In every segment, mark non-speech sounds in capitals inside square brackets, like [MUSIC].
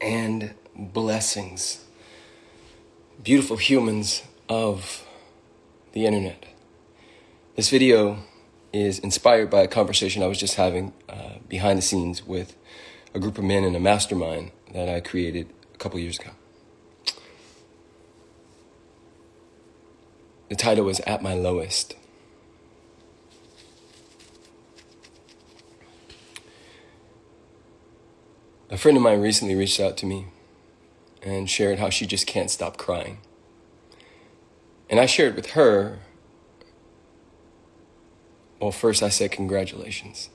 and blessings, beautiful humans of the internet. This video is inspired by a conversation I was just having uh, behind the scenes with a group of men in a mastermind that I created a couple years ago. The title was At My Lowest. A friend of mine recently reached out to me and shared how she just can't stop crying. And I shared with her, well, first I said, Congratulations.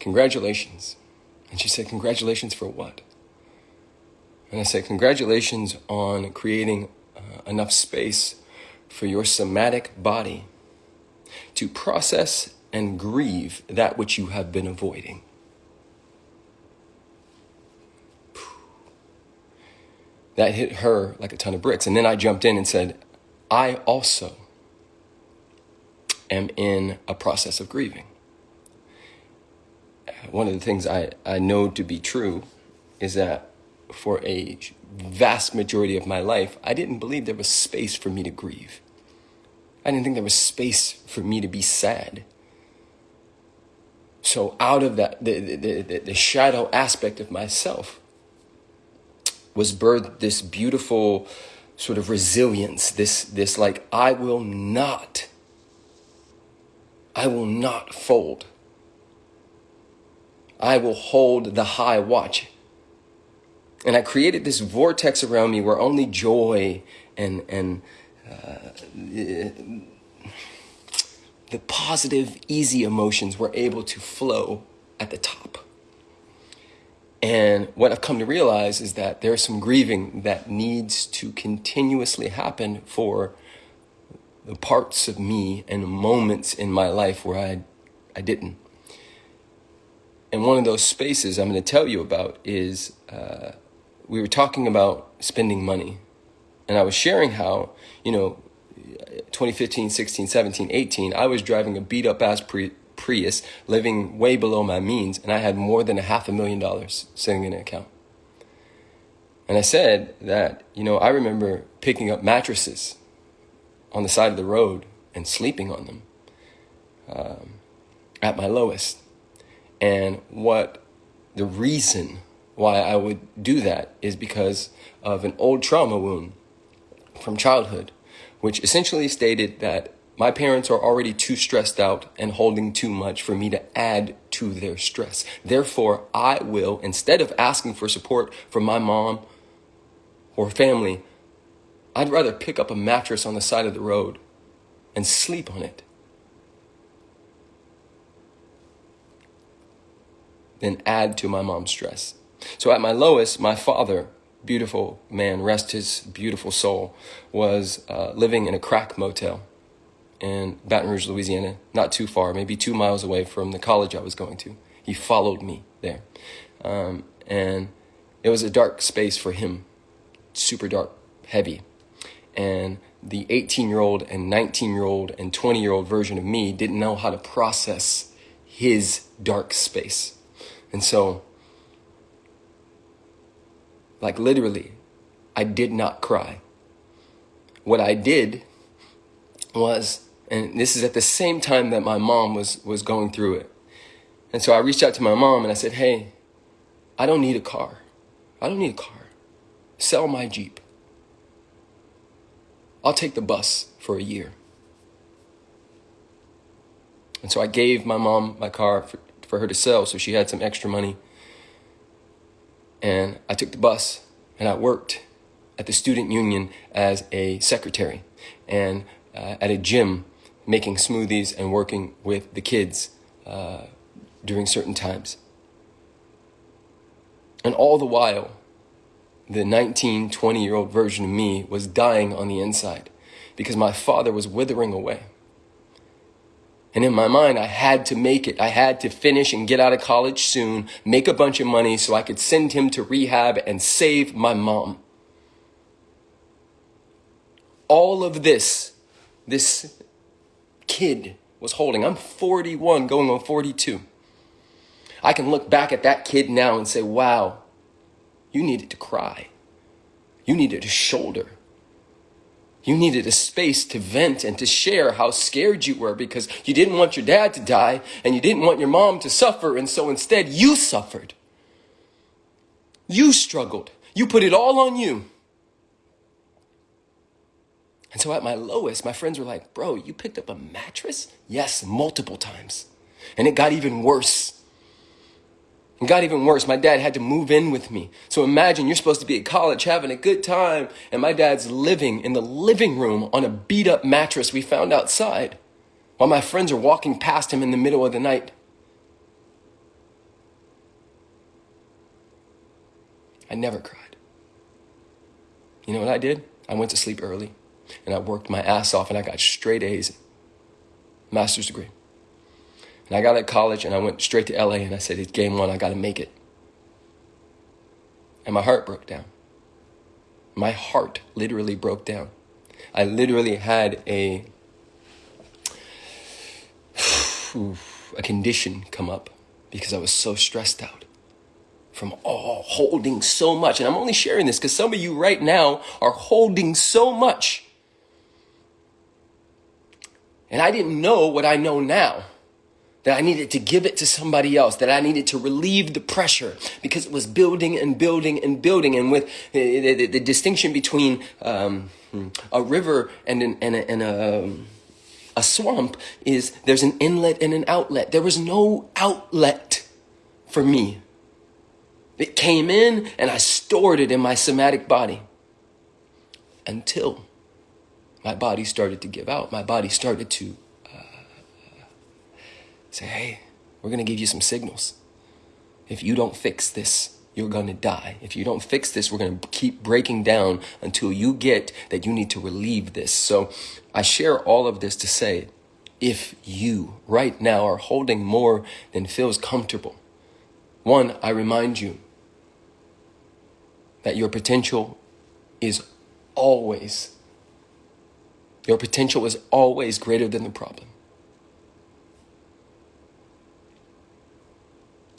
Congratulations. And she said, Congratulations for what? And I said, Congratulations on creating uh, enough space for your somatic body to process and grieve that which you have been avoiding. That hit her like a ton of bricks. And then I jumped in and said, I also am in a process of grieving. One of the things I, I know to be true is that for a vast majority of my life, I didn't believe there was space for me to grieve. I didn't think there was space for me to be sad. So out of that, the, the, the, the shadow aspect of myself, was birthed this beautiful sort of resilience, this, this like, I will not, I will not fold. I will hold the high watch. And I created this vortex around me where only joy and, and uh, the positive, easy emotions were able to flow at the top. And what I've come to realize is that there's some grieving that needs to continuously happen for the parts of me and moments in my life where I, I didn't. And one of those spaces I'm going to tell you about is uh, we were talking about spending money. And I was sharing how, you know, 2015, 16, 17, 18, I was driving a beat up ass pre Prius, living way below my means, and I had more than a half a million dollars sitting in an account. And I said that, you know, I remember picking up mattresses on the side of the road and sleeping on them um, at my lowest. And what the reason why I would do that is because of an old trauma wound from childhood, which essentially stated that my parents are already too stressed out and holding too much for me to add to their stress. Therefore, I will, instead of asking for support from my mom or family, I'd rather pick up a mattress on the side of the road and sleep on it than add to my mom's stress. So at my lowest, my father, beautiful man, rest his beautiful soul, was uh, living in a crack motel in Baton Rouge, Louisiana, not too far, maybe two miles away from the college I was going to. He followed me there. Um, and it was a dark space for him, super dark, heavy. And the 18 year old and 19 year old and 20 year old version of me didn't know how to process his dark space. And so, like literally, I did not cry. What I did was and this is at the same time that my mom was, was going through it. And so I reached out to my mom and I said, hey, I don't need a car. I don't need a car. Sell my Jeep. I'll take the bus for a year. And so I gave my mom my car for, for her to sell so she had some extra money. And I took the bus and I worked at the student union as a secretary and uh, at a gym making smoothies and working with the kids uh, during certain times. And all the while, the 19, 20 year old version of me was dying on the inside because my father was withering away. And in my mind, I had to make it. I had to finish and get out of college soon, make a bunch of money so I could send him to rehab and save my mom. All of this, this kid was holding. I'm 41 going on 42. I can look back at that kid now and say, wow, you needed to cry. You needed a shoulder. You needed a space to vent and to share how scared you were because you didn't want your dad to die and you didn't want your mom to suffer. And so instead, you suffered. You struggled. You put it all on you. And so at my lowest, my friends were like, Bro, you picked up a mattress? Yes, multiple times. And it got even worse. It got even worse. My dad had to move in with me. So imagine you're supposed to be at college having a good time, and my dad's living in the living room on a beat up mattress we found outside while my friends are walking past him in the middle of the night. I never cried. You know what I did? I went to sleep early and I worked my ass off and I got straight A's, master's degree. And I got at college and I went straight to LA and I said, it's game one, I got to make it. And my heart broke down. My heart literally broke down. I literally had a, [SIGHS] a condition come up because I was so stressed out from all holding so much. And I'm only sharing this because some of you right now are holding so much. And I didn't know what I know now that I needed to give it to somebody else, that I needed to relieve the pressure because it was building and building and building. And with the, the, the distinction between um, a river and, an, and, a, and a, a swamp is there's an inlet and an outlet. There was no outlet for me. It came in and I stored it in my somatic body until my body started to give out. My body started to uh, Say, hey, we're going to give you some signals. If you don't fix this, you're going to die. If you don't fix this, we're going to keep breaking down until you get that you need to relieve this. So I share all of this to say, if you right now are holding more than feels comfortable, one, I remind you that your potential is always, your potential is always greater than the problem.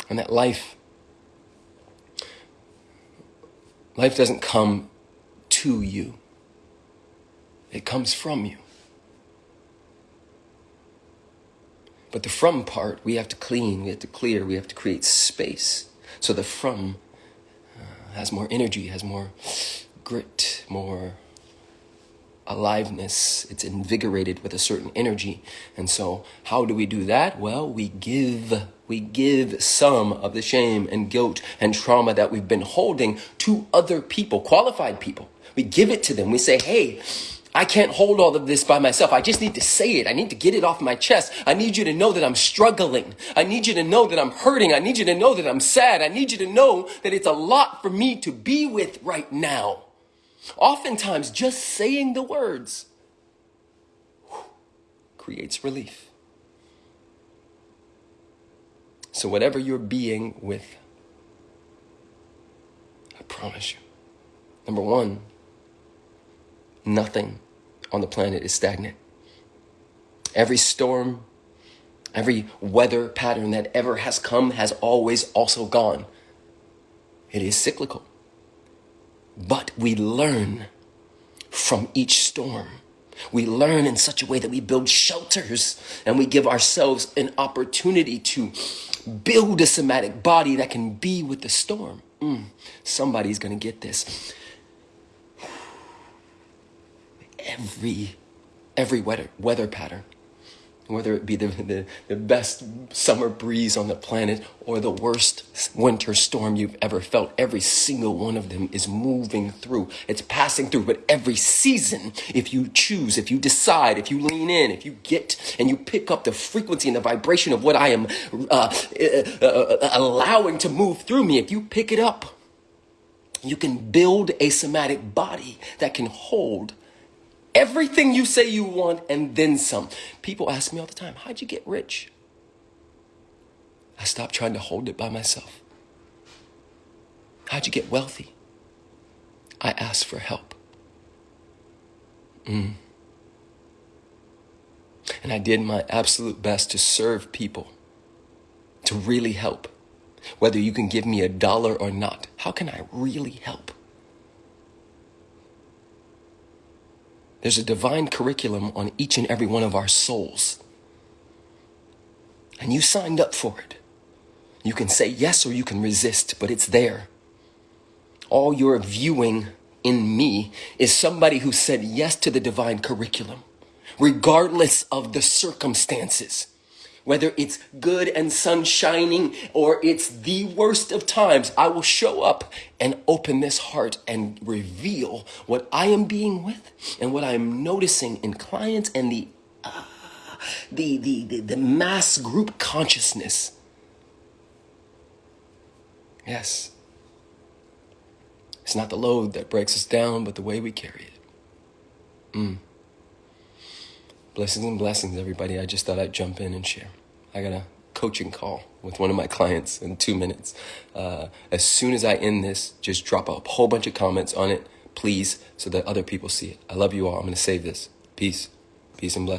and that life life doesn't come to you. It comes from you. But the from part we have to clean we have to clear we have to create space. So the from uh, has more energy has more grit more aliveness. It's invigorated with a certain energy. And so how do we do that? Well, we give, we give some of the shame and guilt and trauma that we've been holding to other people, qualified people. We give it to them. We say, Hey, I can't hold all of this by myself. I just need to say it. I need to get it off my chest. I need you to know that I'm struggling. I need you to know that I'm hurting. I need you to know that I'm sad. I need you to know that it's a lot for me to be with right now. Oftentimes, just saying the words creates relief. So, whatever you're being with, I promise you, number one, nothing on the planet is stagnant. Every storm, every weather pattern that ever has come has always also gone. It is cyclical. But we learn from each storm. We learn in such a way that we build shelters and we give ourselves an opportunity to build a somatic body that can be with the storm. Mm, somebody's going to get this. Every every weather weather pattern whether it be the, the, the, best summer breeze on the planet or the worst winter storm you've ever felt, every single one of them is moving through. It's passing through. But every season, if you choose, if you decide, if you lean in, if you get and you pick up the frequency and the vibration of what I am uh, uh, uh, allowing to move through me, if you pick it up, you can build a somatic body that can hold everything you say you want and then some. People ask me all the time, how'd you get rich? I stopped trying to hold it by myself. How'd you get wealthy? I asked for help. Mm. And I did my absolute best to serve people, to really help, whether you can give me a dollar or not. How can I really help? There's a divine curriculum on each and every one of our souls. And you signed up for it. You can say yes or you can resist, but it's there. All you're viewing in me is somebody who said yes to the divine curriculum, regardless of the circumstances. Whether it's good and sun shining or it's the worst of times, I will show up and open this heart and reveal what I am being with and what I am noticing in clients and the uh, the, the, the, the mass group consciousness. Yes. It's not the load that breaks us down, but the way we carry it. Mm. Blessings and blessings, everybody. I just thought I'd jump in and share. I got a coaching call with one of my clients in two minutes. Uh, as soon as I end this, just drop a whole bunch of comments on it, please, so that other people see it. I love you all. I'm going to save this. Peace. Peace and blessings.